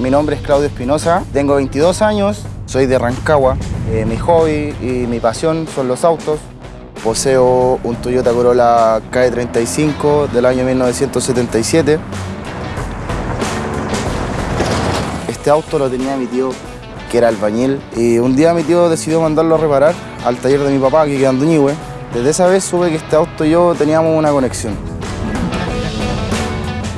Mi nombre es Claudio Espinosa, tengo 22 años, soy de Rancagua. Eh, mi hobby y mi pasión son los autos. Poseo un Toyota Corolla KE35 del año 1977. Este auto lo tenía mi tío, que era albañil, y un día mi tío decidió mandarlo a reparar al taller de mi papá, que queda en Duñihue. Desde esa vez supe que este auto y yo teníamos una conexión.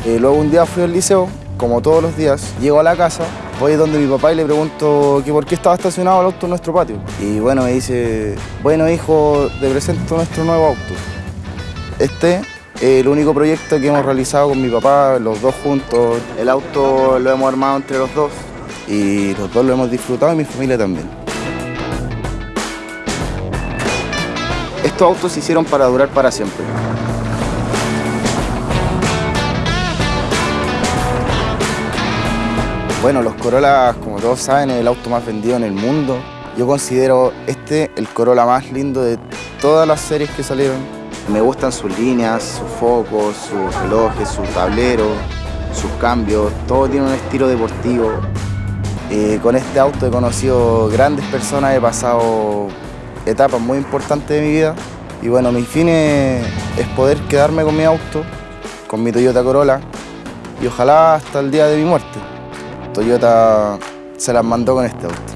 Eh, luego un día fui al liceo, como todos los días, llego a la casa, voy donde mi papá y le pregunto que por qué estaba estacionado el auto en nuestro patio. Y bueno, me dice, bueno hijo, te presento nuestro nuevo auto. Este es el único proyecto que hemos realizado con mi papá, los dos juntos. El auto lo hemos armado entre los dos y los dos lo hemos disfrutado y mi familia también. Estos autos se hicieron para durar para siempre. Bueno, los Corolla, como todos saben, es el auto más vendido en el mundo. Yo considero este el Corolla más lindo de todas las series que salieron. Me gustan sus líneas, sus focos, sus relojes, su tablero, sus cambios. Todo tiene un estilo deportivo. Eh, con este auto he conocido grandes personas, he pasado etapas muy importantes de mi vida. Y bueno, mi fin es, es poder quedarme con mi auto, con mi Toyota Corolla, y ojalá hasta el día de mi muerte. Toyota se las mandó con este auto.